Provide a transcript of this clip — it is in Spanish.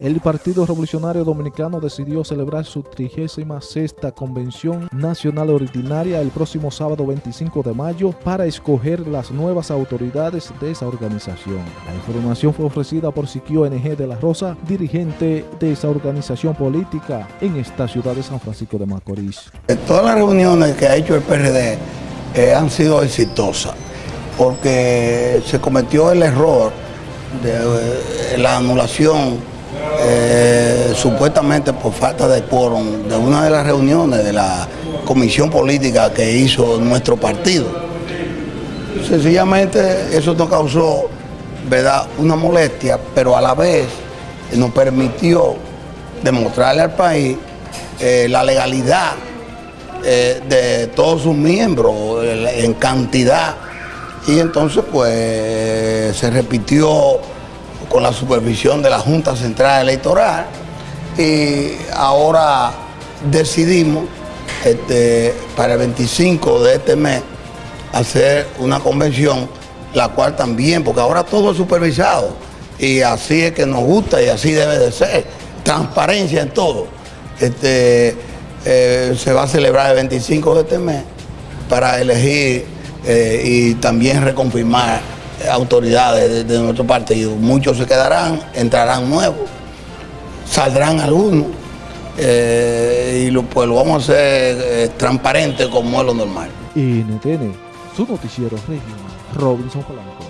El Partido Revolucionario Dominicano decidió celebrar su 36 Convención Nacional Ordinaria el próximo sábado 25 de mayo para escoger las nuevas autoridades de esa organización. La información fue ofrecida por Siquio NG de la Rosa, dirigente de esa organización política en esta ciudad de San Francisco de Macorís. Todas las reuniones que ha hecho el PRD eh, han sido exitosas porque se cometió el error de eh, la anulación eh, supuestamente por falta de quórum de una de las reuniones de la comisión política que hizo nuestro partido. Sencillamente eso nos causó ¿verdad? una molestia, pero a la vez nos permitió demostrarle al país eh, la legalidad eh, de todos sus miembros en cantidad y entonces pues se repitió con la supervisión de la Junta Central Electoral y ahora decidimos este, para el 25 de este mes hacer una convención, la cual también, porque ahora todo es supervisado y así es que nos gusta y así debe de ser, transparencia en todo. Este, eh, se va a celebrar el 25 de este mes para elegir eh, y también reconfirmar autoridades de, nuestro partido. Muchos se quedarán, entrarán nuevos, saldrán algunos eh, y lo, pues lo vamos a hacer eh, transparente como es lo normal. NTN, su noticiero regional, Robinson Colón.